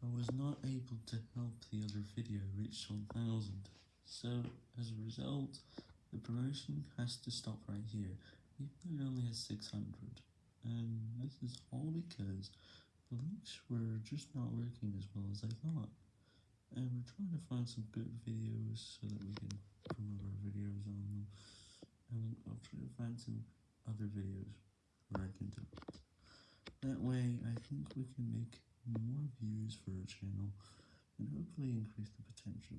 I was not able to help the other video reach 1000, so as a result, the promotion has to stop right here, even though it only has 600, and this is all because the links were just not working as well as I thought, and we're trying to find some good videos so that we can promote our videos on them, and I'll try to find some other videos where I can do it. That way, I think we can make more views for our channel, and hopefully increase the potential.